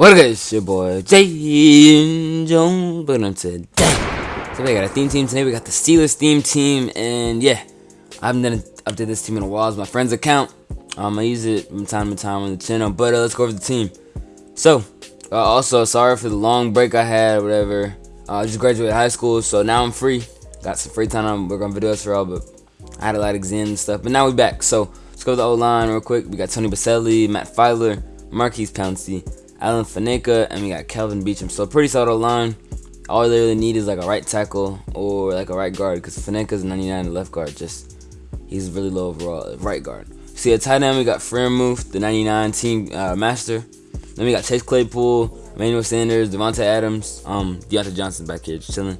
What up guys, your boy Jay Jones, but on today. So we got a theme team today, we got the Steelers theme team, and yeah, I haven't done update this team in a while, it's my friend's account, um, I use it from time to time on the channel, but uh, let's go over the team. So, uh, also, sorry for the long break I had, whatever, uh, I just graduated high school, so now I'm free, got some free time, I'm working on videos for all, but I had a lot of exams and stuff, but now we're back, so let's go to the O-line real quick, we got Tony Boselli, Matt Feiler, Maurkice Pouncey, Alan Faneca, and we got Kelvin Beachum. So pretty solid line. All they really need is like a right tackle or like a right guard because Faneca's 99 left guard. Just he's really low overall right guard. See at tight end we got Freiermuth, the 99 team uh, master. Then we got Chase Claypool, Emmanuel Sanders, Davante Adams, um, Diontae Johnson back here just chilling.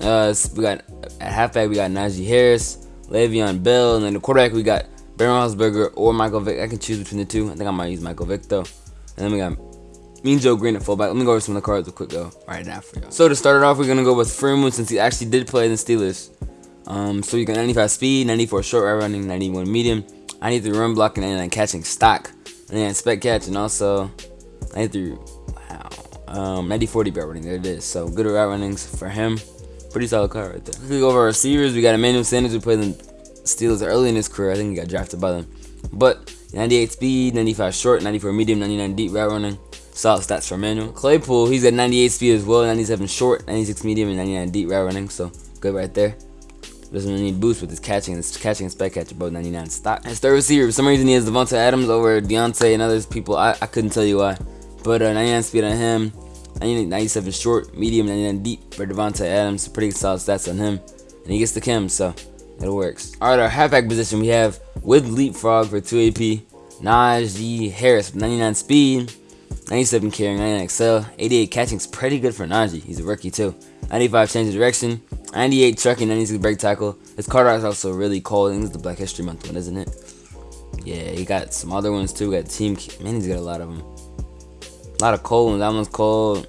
Uh, we got at halfback we got Najee Harris, Le'Veon Bell, and then the quarterback we got Ben Roethlisberger or Michael Vick. I can choose between the two. I think I might use Michael Vick though. And then we got Mean Joe Greene at fullback. Let me go over some of the cards real quick though, right now for y'all. So to start it off, we're gonna go with Freeman since he actually did play in the Steelers. Um, so you got 95 speed, 94 short route running, 91 medium, 93 run blocking, and 99 catching stock, and then spec catch, and also 93 wow, um, 90 40 route running. There it is. So good route runnings for him. Pretty solid card right there. We go over our receivers. We got Emmanuel Sanders who played in Steelers early in his career. I think he got drafted by them, but 98 speed, 95 short, 94 medium, 99 deep route running. Solid stats for Manuel. Claypool, he's at 98 speed as well, 97 short, 96 medium, and 99 deep route running. So good right there. Doesn't really need boost with his catching. His catching and spec catch about 99 stock. His third receiver, for some reason he has Davante Adams over Diontae and others people. I, I couldn't tell you why. But uh, 99 speed on him, 97 short, medium, 99 deep for Davante Adams. Pretty solid stats on him. And he gets the chem, so it works. Alright, our halfback position we have with Leapfrog for 2 AP, Najee Harris 99 speed, 97 carrying, 99 XL, 88 catching is pretty good for Najee. He's a rookie too. 95 change of direction, 98 trucking, 96 break tackle. His card art is also really cold. I think it's the Black History Month one, isn't it? Yeah, he got some other ones too. Got team. Man, he's got a lot of them. A lot of cold ones. That one's cold.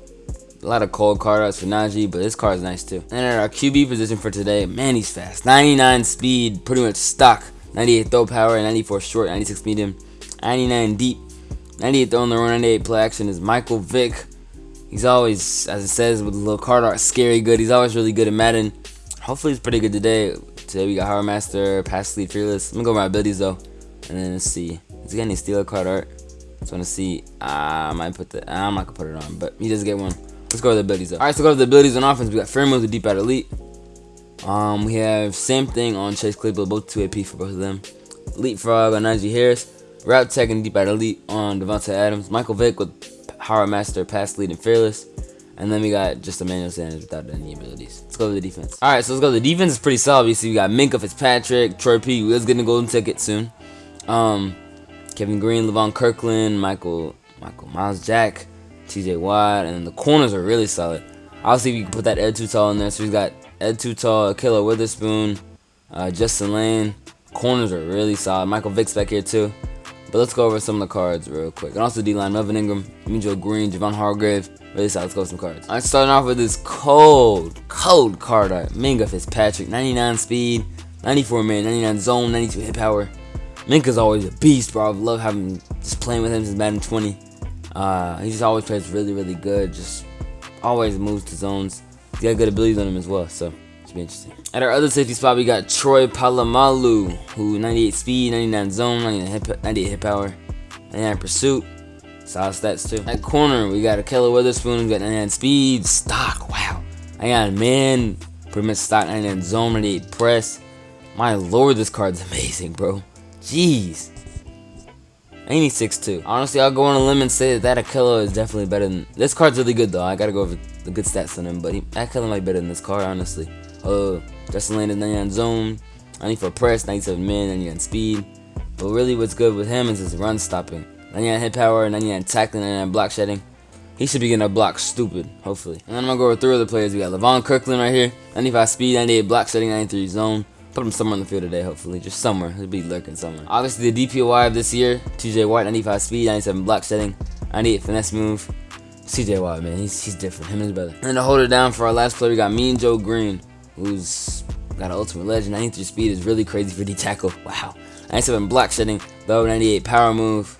A lot of cold card arts for Najee, but this card is nice too. And at our QB position for today, man, he's fast. 99 speed, pretty much stock. 98 throw power, 94 short, 96 medium, 99 deep, 98 throwing the run, 98 play action is Michael Vick. He's always, as it says with the little card art, scary good. He's always really good at Madden. Hopefully he's pretty good today. Today we got Hard Master, Pass Lead, Fearless. I'm gonna go over my abilities though. And then let's see. Is he got any Steeler card art? Just wanna see. Uh, I might put the, I'm not gonna put it on, but he does get one. Let's go with the abilities though. Alright, so go to the abilities on offense. We got Freiermuth, the deep out elite. Um, we have same thing on Chase Claypool, both 2 AP for both of them. Leapfrog on Najee Harris. Route Tech Deep at Elite on Davante Adams. Michael Vick with Power Master, Pass Lead, and Fearless. And then we got just Emmanuel Sanders without any abilities. Let's go to the defense. All right, so let's go. The defense is pretty solid. You see, we got Minkah Fitzpatrick, Troy P. Will's getting a golden ticket soon. Um, Kevin Greene, Levon Kirkland, Michael, Michael Myles Jack, T.J. Watt, and the corners are really solid. I'll see if you can put that Ed Too Tall in there. So we got Ed Too Tall, Killer Witherspoon, uh, Justin Layne. Corners are really solid. Michael Vick's back here too. But let's go over some of the cards real quick. And also D-line, Melvin Ingram, Joe Greene, Javon Hargrave. Really solid. Let's go with some cards. I'm starting off with this cold, cold card art. Minkah Fitzpatrick, 99 speed, 94 man, 99 zone, 92 hit power. Minka's always a beast, bro. I love having just playing with him since Madden 20. Uh, he just always plays really, really good. Just always moves to zones. He's got good abilities on him as well. So be interesting. At our other safety spot, we got Troy Polamalu, who 98 speed, 99 zone, 99 hit, 98 hit power, 99 pursuit. Solid stats too. At corner, we got Ahkello Witherspoon, we got 99 speed, stock, wow. I got man, pretty much stock, 99 zone, 98 press. My lord, this card's amazing, bro. Jeez. And he's 6'2". Honestly, I'll go on a limb and say that that Ahkello is definitely better than... This card's really good, though. I gotta go over the good stats on him, but he, Ahkello might be better than this card, honestly. Uh, Justin Layne is 99 zone, 94 press, 97 man, 99 speed. But really what's good with him is his run stopping. 99 hit power, 99 tackling, 99 block shedding. He should be getting a block stupid, hopefully. And then I'm to go over three other players. We got Levon Kirkland right here, 95 speed, 98 block shedding, 93 zone. Put him somewhere on the field today, hopefully. Just somewhere. He'll be lurking somewhere. Obviously, the DPOY of this year, TJ White, 95 speed, 97 block shedding, 98 finesse move. CJ Watt, man, he's, he's different. Him and his brother. And to hold it down for our last player, we got Mean Joe Greene, who's got an ultimate legend. 93 speed is really crazy for D tackle. Wow. 97 block shedding, though 98 power move.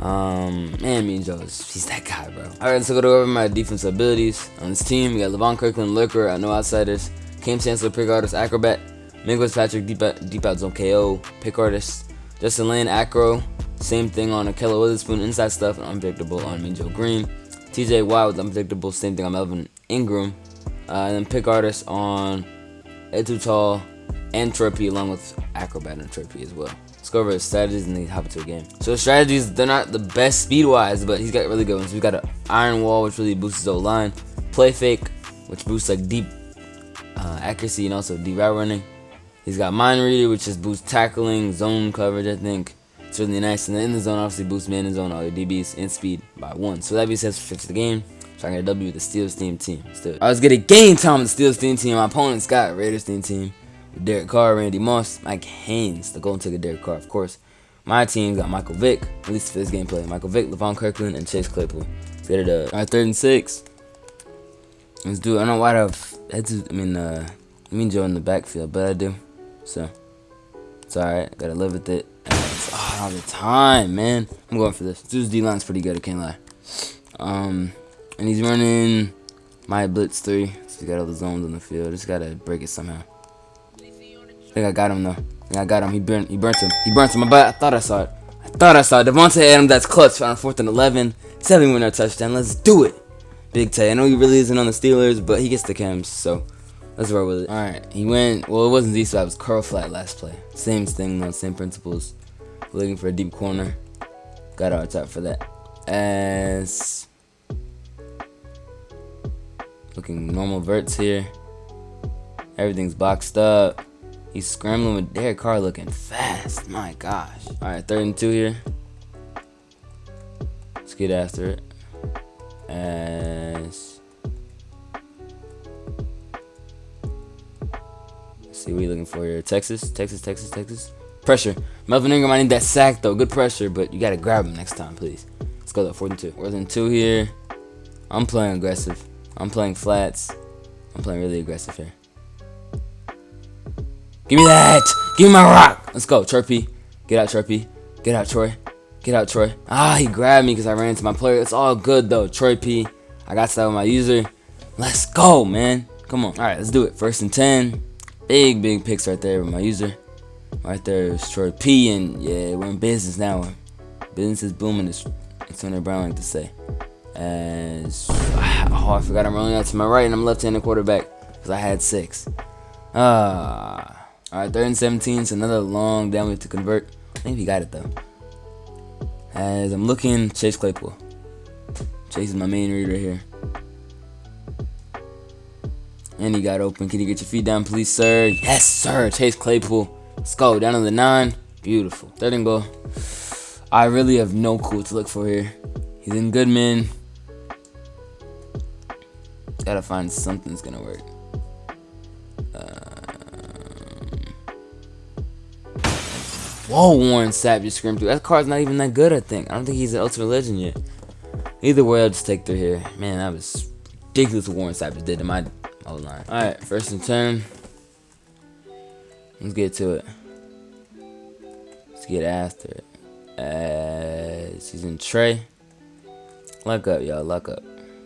Um, man, Mean Joe, he's that guy, bro. All right, so go to over my defensive abilities on this team. We got Levon Kirkland, Lurker, uh, no outsiders. Kam Chancellor, pick artist, acrobat. Minkah Fitzpatrick, deep out, deep KO, pick artist. Justin Layne, acro. Same thing on Ahkello Witherspoon, inside stuff, and unpredictable on Mean Joe Greene. TJ with unpredictable, same thing on Melvin Ingram. Uh, and then pick artist on Ed Too Tall and Troy P, along with acrobat and Troy P as well. Let's go over his strategies and then hop into a game. So strategies, they're not the best speed-wise, but he's got really good ones. We got an Iron Wall, which really boosts his O-line. Play Fake, which boosts like deep uh, accuracy and also deep route running. He's got Mind Reader, which just boosts tackling, zone coverage, I think. It's really nice. And then in the zone, obviously boosts man in zone, all your DBs, and speed by one. So that being said, fix the game. Trying to get a W with the Steelers team team. Still. I was getting game time with the Steelers team team. My opponent's got Raiders team team. Derek Carr, Randy Moss, Mike Haynes, the Golden Ticket Derek Carr, of course. My team got Michael Vick, at least for this gameplay. Michael Vick, Levon Kirkland, and Chase Claypool. Let's get it up. Alright, third and six. Let's do it. I don't know why I've I mean, uh, I mean Joe in the backfield, but I do. So, it's alright. Gotta live with it. It's all the time, man. I'm going for this. Dude's D-line's pretty good, I can't lie. Um, and he's running my blitz three. So he got all the zones on the field. Just gotta break it somehow. I think I got him though. I think I got him. He burnt. He burnt him. He burnt him. But I thought I saw it. I thought I saw it. Davante Adams. That's clutch on fourth and eleven. Seven winner touchdown. Let's do it. Big Tay. I know he really isn't on the Steelers, but he gets the chems. So let's roll with it. All right. He went. Well, it wasn't Z swap. It was curl flat last play. Same thing though. Same principles. Looking for a deep corner. Got our top for that. As looking normal verts here. Everything's boxed up. He's scrambling with Derek Carr looking fast. My gosh. Alright, third and two here. Let's get after it. As see what you looking for here. Texas, Texas, Texas, Texas. Pressure. Melvin Ingram, I need that sack though. Good pressure, but you gotta grab him next time, please. Let's go though. Fourth and two. Fourth and two here. I'm playing aggressive. I'm playing flats. I'm playing really aggressive here. Give me that. Give me my rock. Let's go, Chirpy. Get out, Chirpy. Get out, Troy. Get out, Troy. Ah, he grabbed me because I ran into my player. It's all good, though. Troy P. I got that with my user. Let's go, man. Come on. All right, let's do it. First and 10. Big, big picks right there with my user. Right there is Troy P. And, yeah, we're in business now. Business is booming, as Antonio Brown like to say. As, oh, I forgot I'm rolling out to my right and I'm left-handed quarterback because I had six. Ah. Alright, third and 17, so another long down to convert. I think he got it though. As I'm looking, Chase Claypool. Chase is my main read right here. And he got open. Can you get your feet down, please, sir? Yes, sir. Chase Claypool. Let's go. Down to the nine. Beautiful. Third and goal. I really have no clue to look for here. He's in Goodman. Gotta find something's gonna work. Um, whoa, Warren Sapp just screamed through. That card's not even that good, I think. I don't think he's an Ultimate Legend yet. Either way, I'll just take through here. Man, that was ridiculous what Warren Sapp just did to my Alright, first and turn. Let's get to it. Let's get after it. As he's in Trey. Lock up, y'all. Lock up.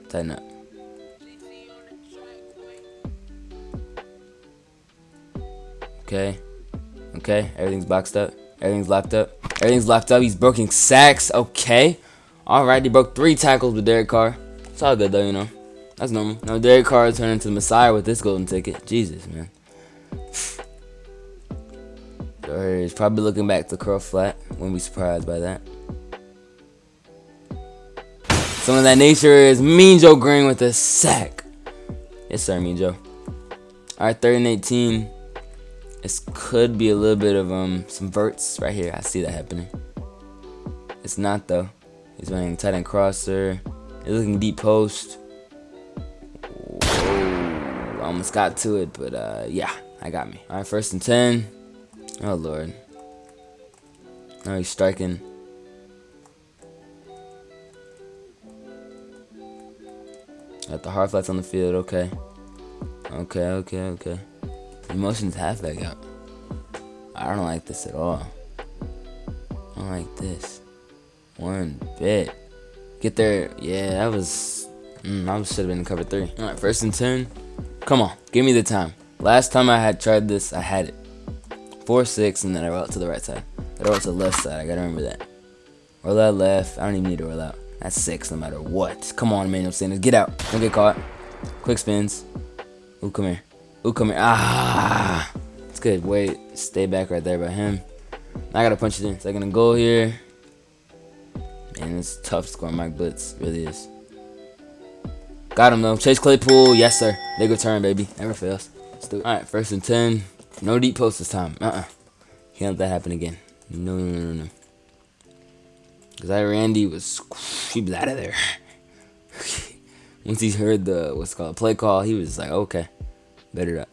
Tighten up. Okay. Okay. Everything's boxed up. Everything's locked up. Everything's locked up. He's broken sacks. Okay. Alright, he broke three tackles with Derek Carr. It's all good, though, you know. That's normal. Now, Derek Carr turned into the Messiah with this golden ticket. Jesus, man. he's probably looking back to curl flat. Wouldn't be surprised by that. Some of that nature is Mean Joe Greene with a sack. Yes, sir, Mean Joe. Alright, 3rd and 18. This could be a little bit of um some verts right here. I see that happening. It's not though. He's running tight end crosser. He's looking deep post. Almost got to it, but uh, yeah, I got me. All right, first and ten. Oh lord. Now he's striking. Got the hard flats on the field. Okay. Okay. Okay. Okay. Emotions halfback out. I don't like this at all. I don't like this. One bit. Get there. Yeah, that was. Mm, I should have been in cover three. All right, first and ten. Come on, give me the time. Last time I had tried this, I had it. Four six, and then I roll to the right side. I roll to the left side. I gotta remember that. Roll out left. I don't even need to roll out. That's six, no matter what. Come on, Emmanuel Sanders, get out. Don't get caught. Quick spins. Ooh, come here. Ooh, come here. Ah, it's good. Wait, stay back right there by him. I gotta punch it in. Second and goal here. And it's tough scoring Mike Blitz. Really is. Got him though. Chase Claypool. Yes, sir. Big turn, baby. Never fails. Do it. Alright, first and 10. No deep post this time. Uh-uh. Can't let that happen again. No, no, no, no. Because I Randy was, he was out of there. Once he heard the, what's called, play call, he was like, okay. Better up.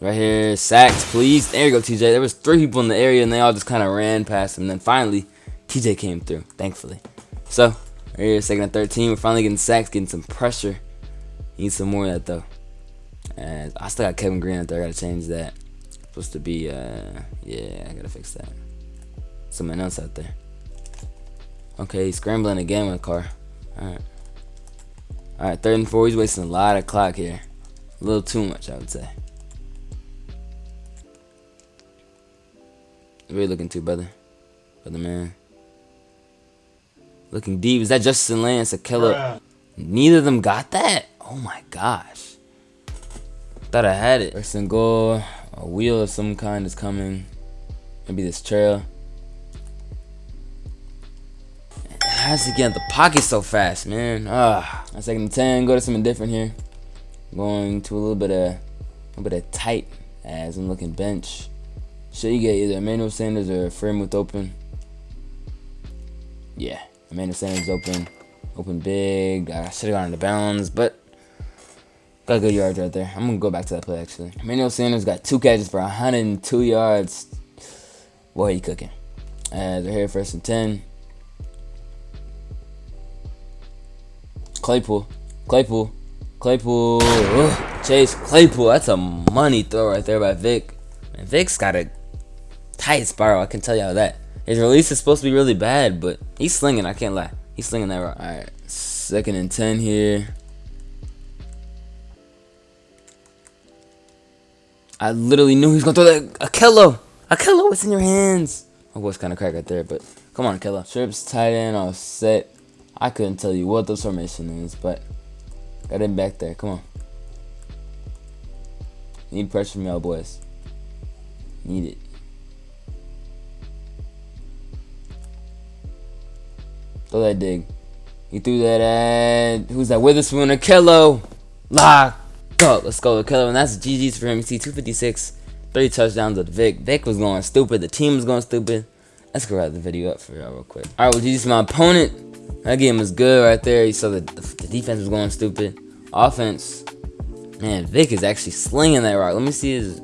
Right here, sacks, please. There you go, TJ. There was three people in the area, and they all just kind of ran past him. And then finally, TJ came through, thankfully. So, right here, second and 13. We're finally getting sacks, getting some pressure. Need some more of that, though. And I still got Kevin Greene out there. I gotta change that. Supposed to be, uh, yeah, I gotta fix that. Someone else out there. Okay, he's scrambling again with Carr. Alright. Alright, third and four. He's wasting a lot of clock here. A little too much, I would say. What are you looking to, brother? Brother man. Looking deep. Is that Justin Lance? A killer? Neither of them got that? Oh my gosh. Thought I had it. First and goal. A wheel of some kind is coming. Maybe this trail. Has to get the pocket so fast, man. Ah, second and ten. Go to something different here. Going to a little bit of, a little bit of tight as I'm looking bench. Should you get either Emmanuel Sanders or Freiermuth open? Yeah, Emmanuel Sanders open. Open big. I should have gone into bounds, but got good yards right there. I'm going to go back to that play, actually. Emmanuel Sanders got two catches for 102 yards. Boy, he cooking. As they're here first and 10. Claypool. Claypool. Claypool. Ugh. Chase Claypool. That's a money throw right there by Vick. And Vick's got a tight spiral. I can tell y'all that. His release is supposed to be really bad, but he's slinging. I can't lie. He's slinging that rock. All right, second and ten here. I literally knew he was gonna throw that. Ahkello, Ahkello, it's in your hands. My voice kind of cracked right there, but come on, Ahkello. Trips tight end, all set. I couldn't tell you what the formation is, but got him back there. Come on. Need pressure from y'all boys. Need it. Throw that dig. He threw that at who's that? Witherspoon Ahkello. Lock up. Let's go Ahkello. And that's GG's for see 256. Three touchdowns with Vick. Vick was going stupid. The team was going stupid. Let's go wrap the video up for y'all real quick. Alright, well GG's my opponent. That game was good right there. You saw the, the, defense was going stupid. Offense. Man, Vick is actually slinging that rock. Let me see his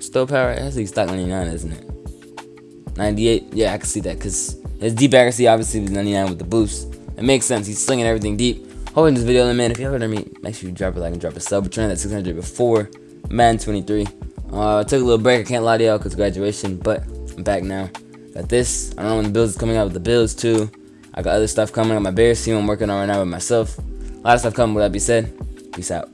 stow power. That's like stock 99, isn't it? 98. Yeah, I can see that because his deep accuracy obviously was 99 with the boost. It makes sense. He's slinging everything deep. Hoping this video, man. If you haven't me, make sure you drop a like and drop a sub. We're trying that 600 before man 23. Uh, I took a little break. I can't lie to y'all because graduation, but I'm back now. Got this. I don't know when the Bills is coming out with the Bills too. I got other stuff coming. I got my Bears team I'm working on right now with myself. A lot of stuff coming. With that be said, peace out.